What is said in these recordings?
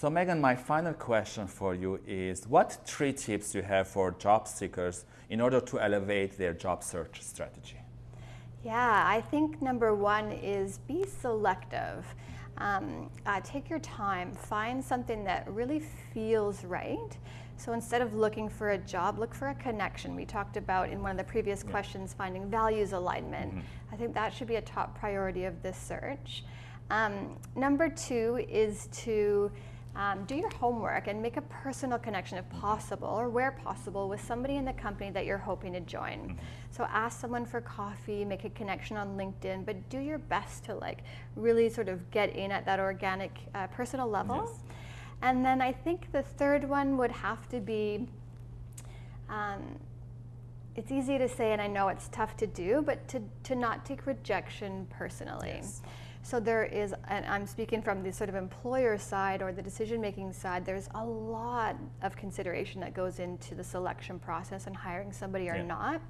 So Megan, my final question for you is what three tips do you have for job seekers in order to elevate their job search strategy? Yeah, I think number one is be selective. Um, uh, take your time, find something that really feels right. So instead of looking for a job, look for a connection. We talked about in one of the previous yeah. questions finding values alignment. Mm-hmm. I think that should be a top priority of this search. Um, number two is to um, do your homework and make a personal connection if possible or where possible with somebody in the company that you're hoping to join. Mm-hmm. So ask someone for coffee, make a connection on LinkedIn, but do your best to like really sort of get in at that organic uh, personal level. Yes. And then I think the third one would have to be um, it's easy to say, and I know it's tough to do, but to, to not take rejection personally. Yes. So there is, and I'm speaking from the sort of employer side or the decision making side, there's a lot of consideration that goes into the selection process and hiring somebody or yeah. not.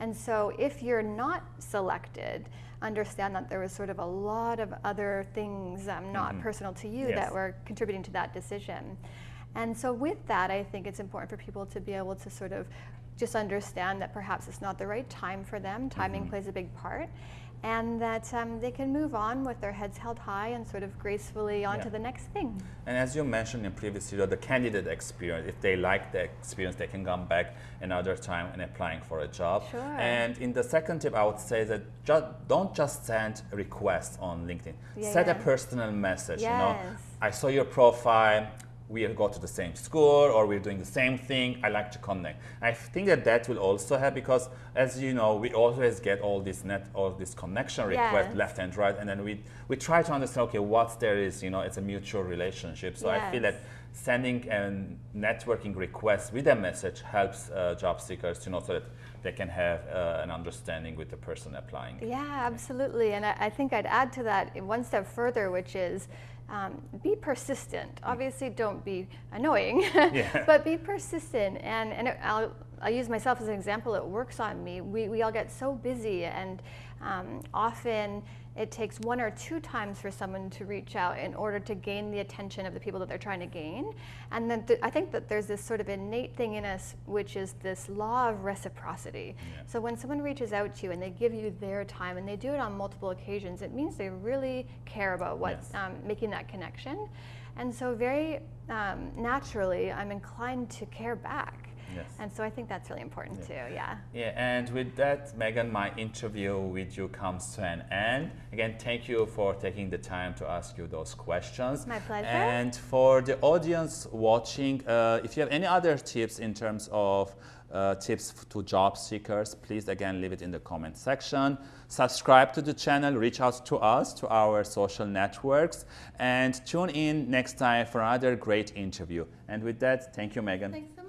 And so if you're not selected, understand that there was sort of a lot of other things um, not mm-hmm. personal to you yes. that were contributing to that decision. And so with that, I think it's important for people to be able to sort of just understand that perhaps it's not the right time for them. Timing mm-hmm. plays a big part and that um, they can move on with their heads held high and sort of gracefully on yeah. to the next thing. And as you mentioned in previous video, the candidate experience, if they like the experience, they can come back another time and applying for a job. Sure. And in the second tip, I would say that ju don't just send requests on LinkedIn. Yeah, Set yeah. a personal message. Yes. You know, I saw your profile we go to the same school or we're doing the same thing. I like to connect. I think that that will also help because, as you know, we always get all this net, all this connection request yes. left and right, and then we we try to understand, okay, what there is. You know, it's a mutual relationship. So yes. I feel that sending a networking request with a message helps uh, job seekers to know so that they can have uh, an understanding with the person applying. Yeah, absolutely. And I, I think I'd add to that one step further, which is um, be persistent. Mm. Obviously, don't be annoying, yeah. but be persistent. And, and it, I'll, I'll use myself as an example. It works on me. We, we all get so busy, and um, often it takes one or two times for someone to reach out in order to gain the attention of the people that they're trying to gain. And then th- I think that there's this sort of innate thing in us, which is this law of reciprocity. Yeah. So when someone reaches out to you and they give you their time and they do it on multiple occasions, it means they really care about what's yes. um, making that connection. And so, very um, naturally, I'm inclined to care back. Yes. And so I think that's really important yeah. too, yeah. Yeah, and with that, Megan, my interview with you comes to an end. Again, thank you for taking the time to ask you those questions. My pleasure. And for the audience watching, uh, if you have any other tips in terms of uh, tips to job seekers, please again leave it in the comment section. Subscribe to the channel, reach out to us, to our social networks, and tune in next time for another great interview. And with that, thank you, Megan. Thanks so much.